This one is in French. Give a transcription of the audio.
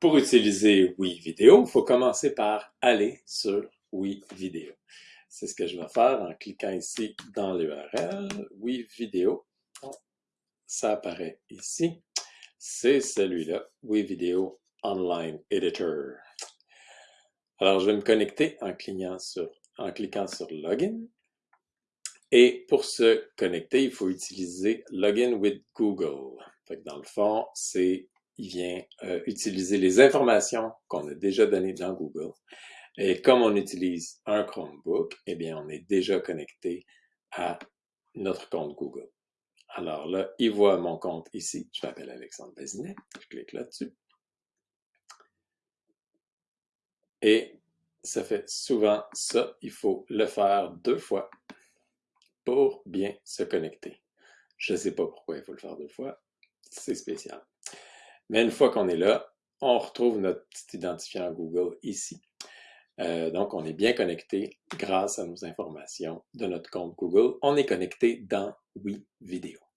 Pour utiliser Oui Vidéo, il faut commencer par aller sur Oui Vidéo. C'est ce que je vais faire en cliquant ici dans l'URL, Oui Vidéo. Ça apparaît ici. C'est celui-là, Oui Vidéo Online Editor. Alors, je vais me connecter en cliquant sur, en cliquant sur Login. Et pour se connecter, il faut utiliser Login with Google. dans le fond, c'est il vient euh, utiliser les informations qu'on a déjà données dans Google. Et comme on utilise un Chromebook, eh bien, on est déjà connecté à notre compte Google. Alors là, il voit mon compte ici. Je m'appelle Alexandre Bazinet. Je clique là-dessus. Et ça fait souvent ça. Il faut le faire deux fois pour bien se connecter. Je ne sais pas pourquoi il faut le faire deux fois. C'est spécial. Mais une fois qu'on est là, on retrouve notre petit identifiant Google ici. Euh, donc, on est bien connecté grâce à nos informations de notre compte Google. On est connecté dans Oui Vidéo.